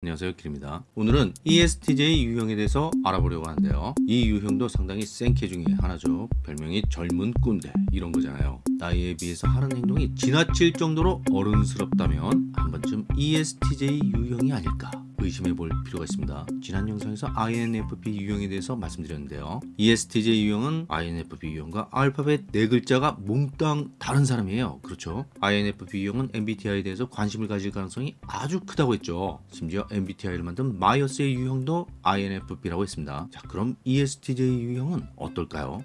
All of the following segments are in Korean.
안녕하세요 길입니다. 오늘은 ESTJ 유형에 대해서 알아보려고 하는데요. 이 유형도 상당히 센캐 중에 하나죠. 별명이 젊은 꼰대 이런 거잖아요. 나이에 비해서 하는 행동이 지나칠 정도로 어른스럽다면 한 번쯤 ESTJ 유형이 아닐까 의심해 볼 필요가 있습니다. 지난 영상에서 INFP 유형에 대해서 말씀드렸는데요. ESTJ 유형은 INFP 유형과 알파벳 네 글자가 몽땅 다른 사람이에요. 그렇죠? INFP 유형은 MBTI에 대해서 관심을 가질 가능성이 아주 크다고 했죠. 심지어 MBTI를 만든 마이어스의 유형도 INFP라고 했습니다. 자, 그럼 ESTJ 유형은 어떨까요?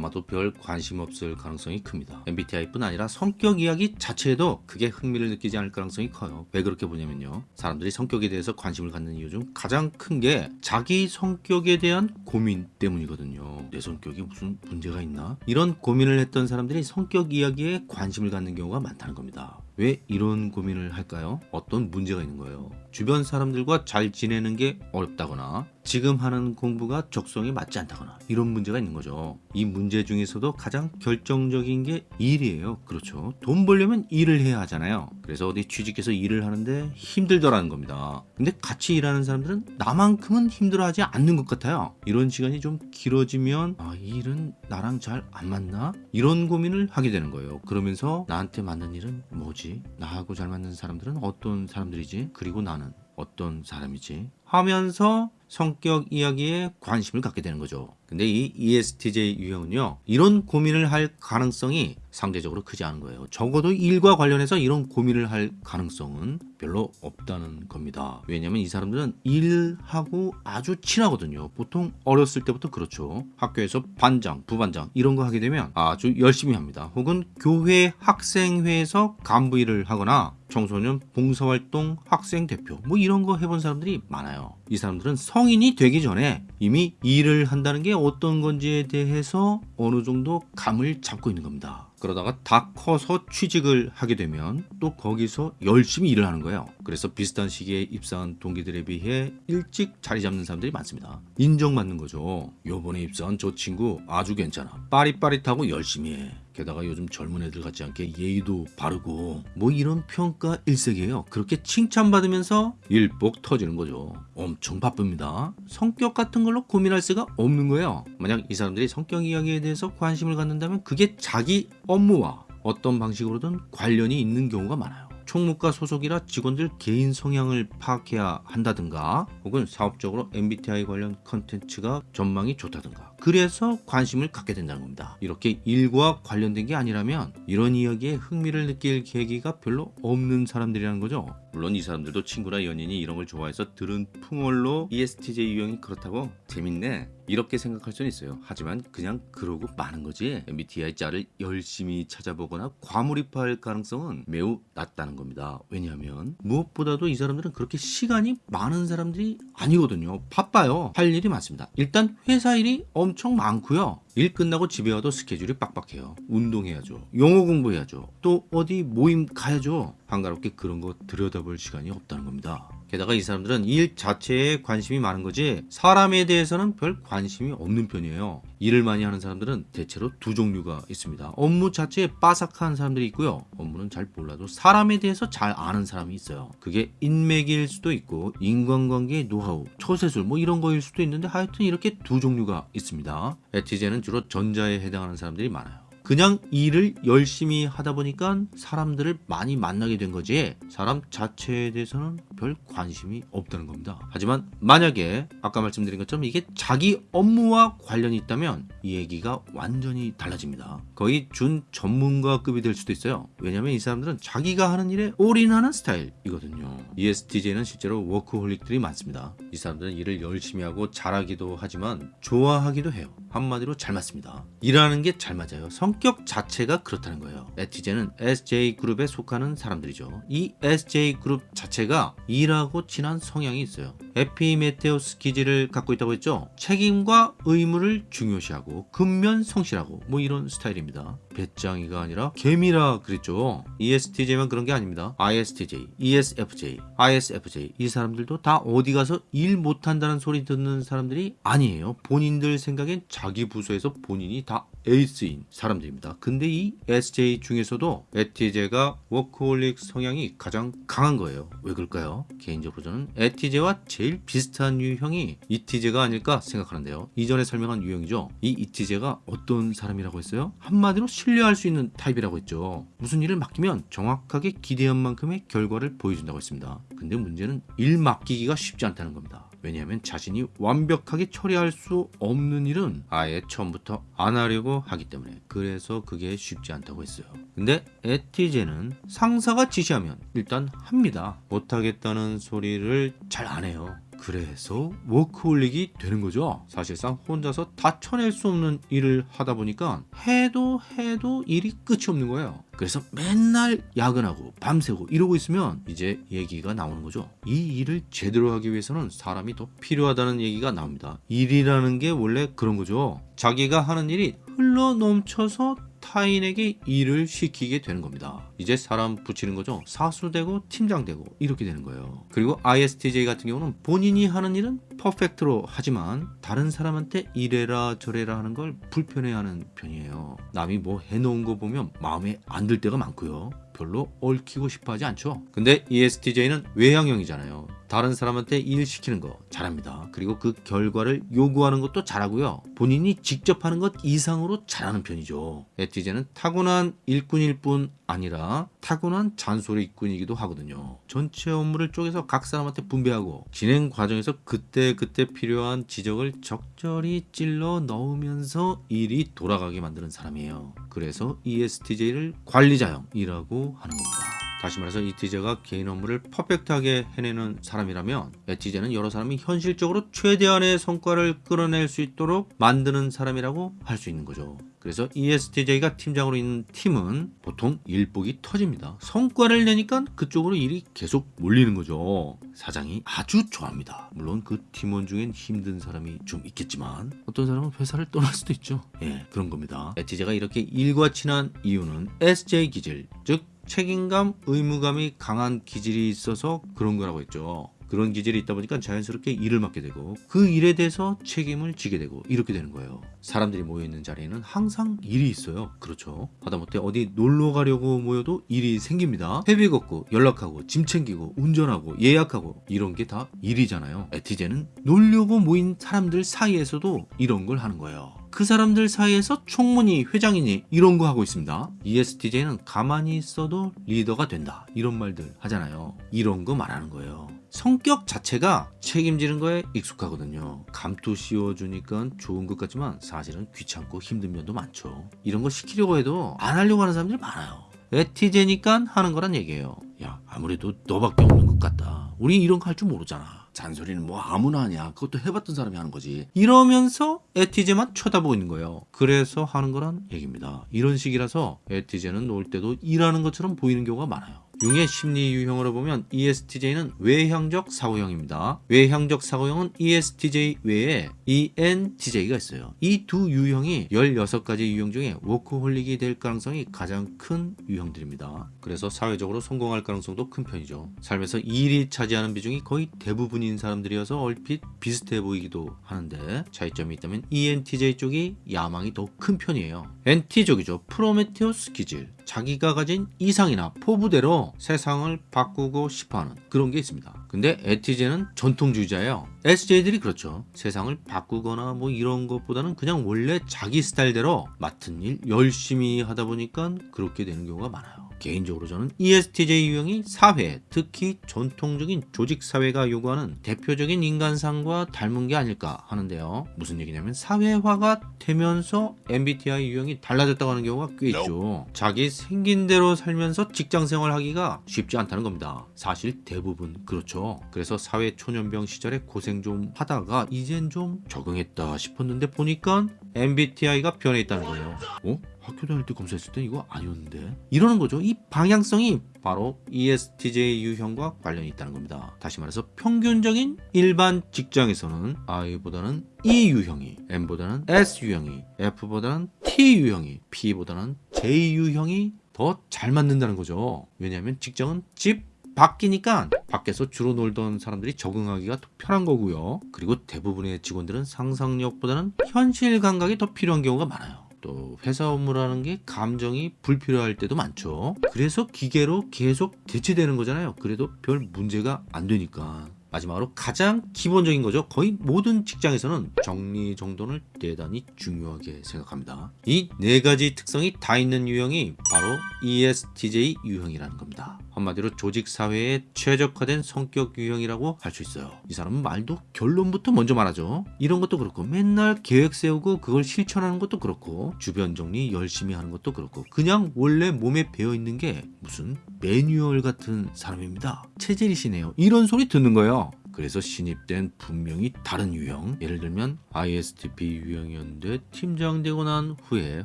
아마도 별 관심 없을 가능성이 큽니다. MBTI뿐 아니라 성격 이야기 자체에도 크게 흥미를 느끼지 않을 가능성이 커요. 왜 그렇게 보냐면요. 사람들이 성격에 대해서 관심을 갖는 이유 중 가장 큰 게 자기 성격에 대한 고민 때문이거든요. 내 성격이 무슨 문제가 있나? 이런 고민을 했던 사람들이 성격 이야기에 관심을 갖는 경우가 많다는 겁니다. 왜 이런 고민을 할까요? 어떤 문제가 있는 거예요. 주변 사람들과 잘 지내는 게 어렵다거나 지금 하는 공부가 적성에 맞지 않다거나 이런 문제가 있는 거죠. 이 문제 중에서도 가장 결정적인 게 일이에요. 그렇죠. 돈 벌려면 일을 해야 하잖아요. 그래서 어디 취직해서 일을 하는데 힘들더라는 겁니다. 근데 같이 일하는 사람들은 나만큼은 힘들어하지 않는 것 같아요. 이런 시간이 좀 길어지면 아, 이 일은 나랑 잘 안 맞나? 이런 고민을 하게 되는 거예요. 그러면서 나한테 맞는 일은 뭐지? 나하고 잘 맞는 사람들은 어떤 사람들이지? 그리고 나는 어떤 사람이지? 하면서 성격 이야기에 관심을 갖게 되는 거죠. 근데 이 ESTJ 유형은요, 이런 고민을 할 가능성이 상대적으로 크지 않은 거예요. 적어도 일과 관련해서 이런 고민을 할 가능성은 별로 없다는 겁니다. 왜냐면 이 사람들은 일하고 아주 친하거든요. 보통 어렸을 때부터 그렇죠. 학교에서 반장, 부반장 이런 거 하게 되면 아주 열심히 합니다. 혹은 교회 학생회에서 간부 일을 하거나 청소년 봉사활동 학생 대표 뭐 이런 거 해본 사람들이 많아요. 이 사람들은 성인이 되기 전에 이미 일을 한다는 게 어떤 건지에 대해서 어느 정도 감을 잡고 있는 겁니다. 그러다가 다 커서 취직을 하게 되면 또 거기서 열심히 일을 하는 거예요. 그래서 비슷한 시기에 입사한 동기들에 비해 일찍 자리 잡는 사람들이 많습니다. 인정받는 거죠. 요번에 입사한 저 친구 아주 괜찮아. 빠릿빠릿하고 열심히 해. 게다가 요즘 젊은 애들 같지 않게 예의도 바르고 뭐 이런 평가 일색이에요. 그렇게 칭찬받으면서 일복 터지는 거죠. 엄청 바쁩니다. 성격 같은 걸로 고민할 새가 없는 거예요. 만약 이 사람들이 성격 이야기에 대해서 관심을 갖는다면 그게 자기 업무와 어떤 방식으로든 관련이 있는 경우가 많아요. 총무과 소속이라 직원들 개인 성향을 파악해야 한다든가 혹은 사업적으로 MBTI 관련 컨텐츠가 전망이 좋다든가 그래서 관심을 갖게 된다는 겁니다. 이렇게 일과 관련된 게 아니라면 이런 이야기에 흥미를 느낄 계기가 별로 없는 사람들이라는 거죠. 물론 이 사람들도 친구나 연인이 이런 걸 좋아해서 들은 풍월로 ESTJ 유형이 그렇다고 재밌네 이렇게 생각할 수는 있어요. 하지만 그냥 그러고 마는 거지 MBTI 짤을 열심히 찾아보거나 과몰입할 가능성은 매우 낮다는 겁니다. 왜냐하면 무엇보다도 이 사람들은 그렇게 시간이 많은 사람들이 아니거든요. 바빠요. 할 일이 많습니다. 일단 회사 일이 엄청 많고요. 일 끝나고 집에 와도 스케줄이 빡빡해요. 운동해야죠. 영어 공부해야죠. 또 어디 모임 가야죠. 한가롭게 그런 거 들여다볼 시간이 없다는 겁니다. 게다가 이 사람들은 일 자체에 관심이 많은 거지 사람에 대해서는 별 관심이 없는 편이에요. 일을 많이 하는 사람들은 대체로 두 종류가 있습니다. 업무 자체에 빠삭한 사람들이 있고요. 업무는 잘 몰라도 사람에 대해서 잘 아는 사람이 있어요. 그게 인맥일 수도 있고 인간관계의 노하우, 처세술 뭐 이런 거일 수도 있는데 하여튼 이렇게 두 종류가 있습니다. 에티제는 주로 전자에 해당하는 사람들이 많아요. 그냥 일을 열심히 하다 보니까 사람들을 많이 만나게 된 거지 사람 자체에 대해서는 별 관심이 없다는 겁니다. 하지만 만약에 아까 말씀드린 것처럼 이게 자기 업무와 관련이 있다면 이 얘기가 완전히 달라집니다. 거의 준 전문가급이 될 수도 있어요. 왜냐하면 이 사람들은 자기가 하는 일에 올인하는 스타일이거든요. ESTJ는 실제로 워크홀릭들이 많습니다. 이 사람들은 일을 열심히 하고 잘하기도 하지만 좋아하기도 해요. 한마디로 잘 맞습니다. 일하는 게 잘 맞아요. 성격 자체가 그렇다는 거예요. 에티제는 SJ그룹에 속하는 사람들이죠. 이 SJ그룹 자체가 일하고 친한 성향이 있어요. 에피메테우스 기질을 갖고 있다고 했죠. 책임과 의무를 중요시하고 근면 성실하고 뭐 이런 스타일입니다. 베짱이가 아니라 개미라 그랬죠. ESTJ만 그런 게 아닙니다. ISTJ, ESFJ, ISFJ 이 사람들도 다 어디 가서 일 못한다는 소리 듣는 사람들이 아니에요. 본인들 생각엔 자기 부서에서 본인이 다 에이스인 사람들입니다. 근데 이 SJ 중에서도 에티제가 워크홀릭 성향이 가장 강한 거예요. 왜 그럴까요? 개인적으로 저는 에티제와 제일 비슷한 유형이 이티제가 아닐까 생각하는데요. 이전에 설명한 유형이죠. 이 이티제가 어떤 사람이라고 했어요? 한마디로 신뢰할 수 있는 타입이라고 했죠. 무슨 일을 맡기면 정확하게 기대한 만큼의 결과를 보여준다고 했습니다. 근데 문제는 일 맡기기가 쉽지 않다는 겁니다. 왜냐하면 자신이 완벽하게 처리할 수 없는 일은 아예 처음부터 안 하려고 하기 때문에 그래서 그게 쉽지 않다고 했어요. 근데 에티제는 상사가 지시하면 일단 합니다. 못하겠다는 소리를 잘 안 해요. 그래서 워크홀릭이 되는 거죠. 사실상 혼자서 다 쳐낼 수 없는 일을 하다 보니까 해도 해도 일이 끝이 없는 거예요. 그래서 맨날 야근하고 밤새고 이러고 있으면 이제 얘기가 나오는 거죠. 이 일을 제대로 하기 위해서는 사람이 더 필요하다는 얘기가 나옵니다. 일이라는 게 원래 그런 거죠. 자기가 하는 일이 흘러 넘쳐서 타인에게 일을 시키게 되는 겁니다. 이제 사람 붙이는 거죠. 사수되고 팀장되고 이렇게 되는 거예요. 그리고 ISTJ 같은 경우는 본인이 하는 일은 퍼펙트로 하지만 다른 사람한테 이래라 저래라 하는 걸 불편해하는 편이에요. 남이 뭐 해놓은 거 보면 마음에 안 들 때가 많고요. 별로 얽히고 싶어 하지 않죠. 근데 ESTJ는 외향형이잖아요. 다른 사람한테 일 시키는 거 잘합니다. 그리고 그 결과를 요구하는 것도 잘하고요. 본인이 직접 하는 것 이상으로 잘하는 편이죠. 에티제는 타고난 일꾼일 뿐 아니라 타고난 잔소리꾼이기도 하거든요. 전체 업무를 쪼개서 각 사람한테 분배하고 진행 과정에서 그때 그때 필요한 지적을 적절히 찔러 넣으면서 일이 돌아가게 만드는 사람이에요. 그래서 ESTJ를 관리자형이라고 하는 겁니다. 다시 말해서 이티제가 개인 업무를 퍼펙트하게 해내는 사람이라면 에티제는 여러 사람이 현실적으로 최대한의 성과를 끌어낼 수 있도록 만드는 사람이라고 할 수 있는 거죠. 그래서 ESTJ가 팀장으로 있는 팀은 보통 일복이 터집니다. 성과를 내니까 그쪽으로 일이 계속 몰리는 거죠. 사장이 아주 좋아합니다. 물론 그 팀원 중엔 힘든 사람이 좀 있겠지만 어떤 사람은 회사를 떠날 수도 있죠. 예, 그런 겁니다. 에티제가 이렇게 일과 친한 이유는 SJ 기질, 즉 책임감, 의무감이 강한 기질이 있어서 그런 거라고 했죠. 그런 기질이 있다 보니까 자연스럽게 일을 맡게 되고 그 일에 대해서 책임을 지게 되고 이렇게 되는 거예요. 사람들이 모여 있는 자리에는 항상 일이 있어요. 그렇죠. 하다못해 어디 놀러 가려고 모여도 일이 생깁니다. 회비 걷고 연락하고 짐 챙기고 운전하고 예약하고 이런 게 다 일이잖아요. 에티제는 놀려고 모인 사람들 사이에서도 이런 걸 하는 거예요. 그 사람들 사이에서 총무니 회장이니 이런 거 하고 있습니다. E ESTJ는 가만히 있어도 리더가 된다. 이런 말들 하잖아요. 이런 거 말하는 거예요. 성격 자체가 책임지는 거에 익숙하거든요. 감투 씌워주니까 좋은 것 같지만 사실은 귀찮고 힘든 면도 많죠. 이런 거 시키려고 해도 안 하려고 하는 사람들이 많아요. 에티제니까 하는 거란 얘기예요. 야 아무래도 너밖에 없는 것 같다. 우리 이런 거 할 줄 모르잖아. 잔소리는 뭐 아무나 하냐. 그것도 해봤던 사람이 하는 거지. 이러면서 에티제만 쳐다보고 있는 거예요. 그래서 하는 거란 얘기입니다. 이런 식이라서 에티제는 놀 때도 일하는 것처럼 보이는 경우가 많아요. 융의 심리 유형으로 보면 ESTJ는 외향적 사고형입니다. 외향적 사고형은 ESTJ 외에 ENTJ가 있어요. 이 두 유형이 16가지 유형 중에 워크홀릭이 될 가능성이 가장 큰 유형들입니다. 그래서 사회적으로 성공할 가능성도 큰 편이죠. 삶에서 일이 차지하는 비중이 거의 대부분인 사람들이어서 얼핏 비슷해 보이기도 하는데 차이점이 있다면 ENTJ 쪽이 야망이 더 큰 편이에요. NT족이죠. 프로메테우스 기질. 자기가 가진 이상이나 포부대로 세상을 바꾸고 싶어하는 그런 게 있습니다. 근데 에티제는 전통주의자예요. SJ들이 그렇죠. 세상을 바꾸거나 뭐 이런 것보다는 그냥 원래 자기 스타일대로 맡은 일 열심히 하다 보니까 그렇게 되는 경우가 많아요. 개인적으로 저는 ESTJ 유형이 사회, 특히 전통적인 조직 사회가 요구하는 대표적인 인간상과 닮은 게 아닐까 하는데요. 무슨 얘기냐면 사회화가 되면서 MBTI 유형이 달라졌다고 하는 경우가 꽤 있죠. 자기 생긴 대로 살면서 직장 생활 하기가 쉽지 않다는 겁니다. 사실 대부분 그렇죠. 거죠. 그래서 사회 초년병 시절에 고생 좀 하다가 이젠 좀 적응했다 싶었는데 보니까 MBTI가 변해 있다는 거예요. 어? 학교 다닐 때 검사했을 때 이거 아니었는데? 이러는 거죠. 이 방향성이 바로 ESTJ 유형과 관련이 있다는 겁니다. 다시 말해서 평균적인 일반 직장에서는 I보다는 E 유형이, M보다는 S 유형이, F보다는 T 유형이, P보다는 J 유형이 더 잘 맞는다는 거죠. 왜냐하면 직장은 집 바뀌니까 밖에서 주로 놀던 사람들이 적응하기가 더 편한 거고요. 그리고 대부분의 직원들은 상상력보다는 현실 감각이 더 필요한 경우가 많아요. 또 회사 업무라는 게 감정이 불필요할 때도 많죠. 그래서 기계로 계속 대체되는 거잖아요. 그래도 별 문제가 안 되니까. 마지막으로 가장 기본적인 거죠. 거의 모든 직장에서는 정리정돈을 대단히 중요하게 생각합니다. 이 네 가지 특성이 다 있는 유형이 바로 ESTJ 유형이라는 겁니다. 한마디로 조직 사회에 최적화된 성격 유형이라고 할 수 있어요. 이 사람은 말도 결론부터 먼저 말하죠. 이런 것도 그렇고 맨날 계획 세우고 그걸 실천하는 것도 그렇고 주변 정리 열심히 하는 것도 그렇고 그냥 원래 몸에 배어 있는 게 무슨 매뉴얼 같은 사람입니다. 체질이시네요. 이런 소리 듣는 거예요. 그래서 신입된 분명히 다른 유형 예를 들면 ISTP 유형이었는데 팀장 되고 난 후에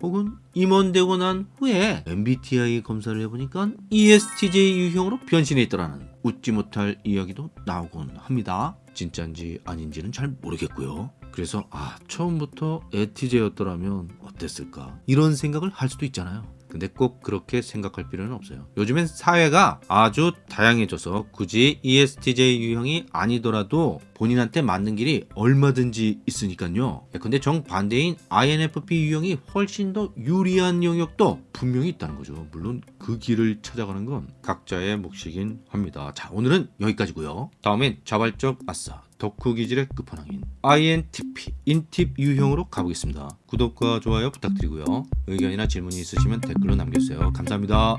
혹은 임원 되고 난 후에 MBTI 검사를 해보니까 ESTJ 유형으로 변신해 있더라는 웃지 못할 이야기도 나오곤 합니다. 진짜인지 아닌지는 잘 모르겠고요. 그래서 아 처음부터 에티제였더라면 어땠을까? 이런 생각을 할 수도 있잖아요 근데 꼭 그렇게 생각할 필요는 없어요. 요즘엔 사회가 아주 다양해져서 굳이 ESTJ 유형이 아니더라도 본인한테 맞는 길이 얼마든지 있으니까요. 근데 정반대인 INFP 유형이 훨씬 더 유리한 영역도 분명히 있다는 거죠. 물론 그 길을 찾아가는 건 각자의 몫이긴 합니다. 자, 오늘은 여기까지고요. 다음엔 자발적 아싸. 덕후 기질의 끝판왕인 INTP 인팁 유형으로 가보겠습니다. 구독과 좋아요 부탁드리고요. 의견이나 질문이 있으시면 댓글로 남겨주세요. 감사합니다.